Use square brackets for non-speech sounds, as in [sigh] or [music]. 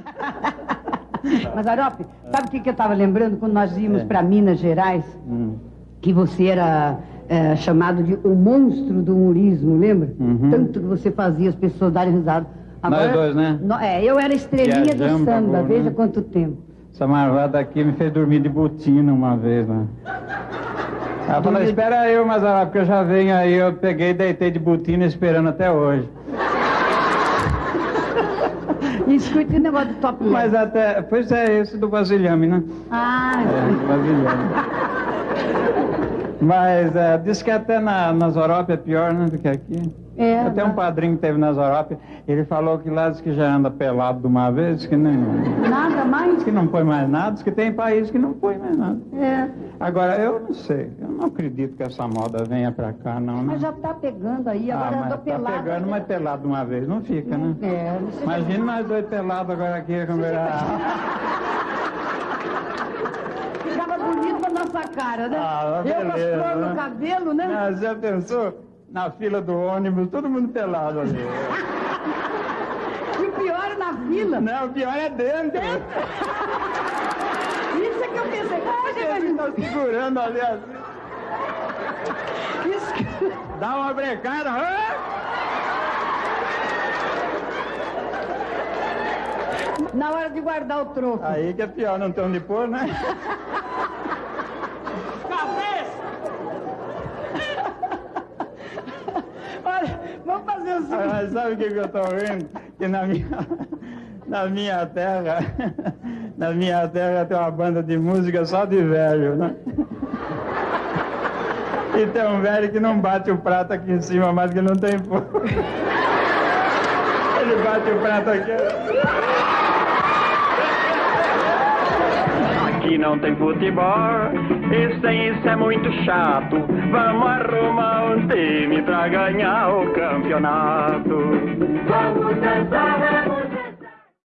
[laughs] Mas, Arope, sabe o que, que eu estava lembrando quando nós íamos É. para Minas Gerais? Hum. Que você era é, chamado de o monstro do humorismo, lembra? Uhum. Tanto que você fazia as pessoas darem risada. Nós dois, né? No- é, eu era estrelinha do samba, amor, veja né? quanto tempo. Essa marvada aqui me fez dormir de botina uma vez, né? Ela falou, espera eu, mas ela, porque eu já venho aí, eu peguei e deitei de botina esperando até hoje. Escute o negócio do top Mas até, pois é, esse do Vasilhame, né? Ah, É, do Vasilhame. [laughs] Mas é, diz que até na, nas Europa é pior, né, do que aqui. é. Até um mas padrinho que teve nas Europa, ele falou que lá diz que já anda pelado de uma vez, que nem... Nada mais. Diz que não põe mais nada, diz que tem país que não põe mais nada. É. Agora, eu não sei, eu não acredito que essa moda venha pra cá, não, né? Mas já tá pegando aí, ah, agora mas andou tá pelado. pegando, mas pelado de uma vez, não fica, né? É, não sei. Imagina nós dois pelados agora aqui, como nossa cara, né? Ah, eu com as beleza, flores né? no cabelo, né? Mas já pensou? Na fila do ônibus, todo mundo pelado ali. E o pior é na fila. Não, o pior é dentro. Isso é que eu pensei. Ah, você Ele imagina. tá segurando ali assim. Isso que... Dá uma brecada. ah! Na hora de guardar o troco. Aí que é pior, não tem onde pôr, né? [laughs] seguinte. Mas sabe o que, que eu tô vendo? Que na minha, [laughs] na minha terra, [laughs] na minha terra tem uma banda de música só de velho, né? [laughs] E tem um velho que não bate o prato aqui em cima, mas que não tem fogo. Ele bate o prato aqui. Aqui não tem futebol, isso, isso é muito chato. Vamos arrumar um time pra ganhar o campeonato. Vamos dançar